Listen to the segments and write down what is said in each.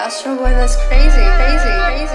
Astro Boy, that's crazy, crazy, crazy,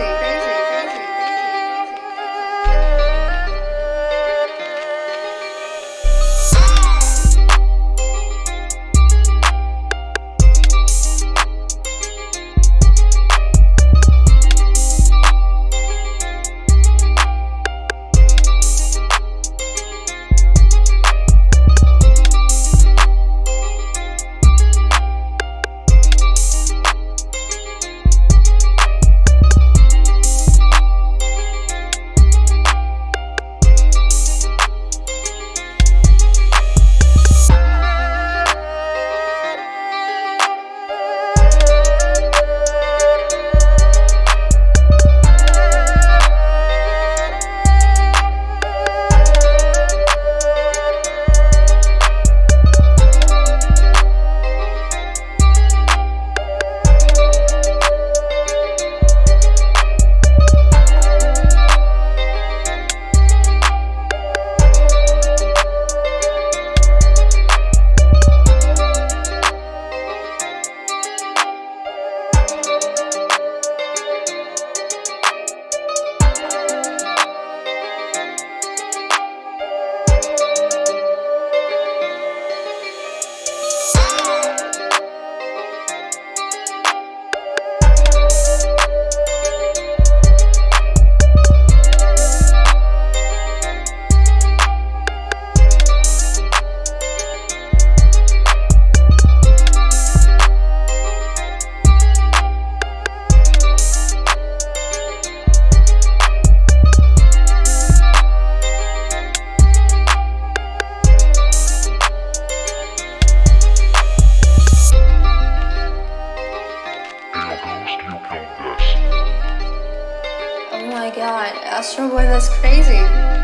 my god, Astro Boy, that's crazy.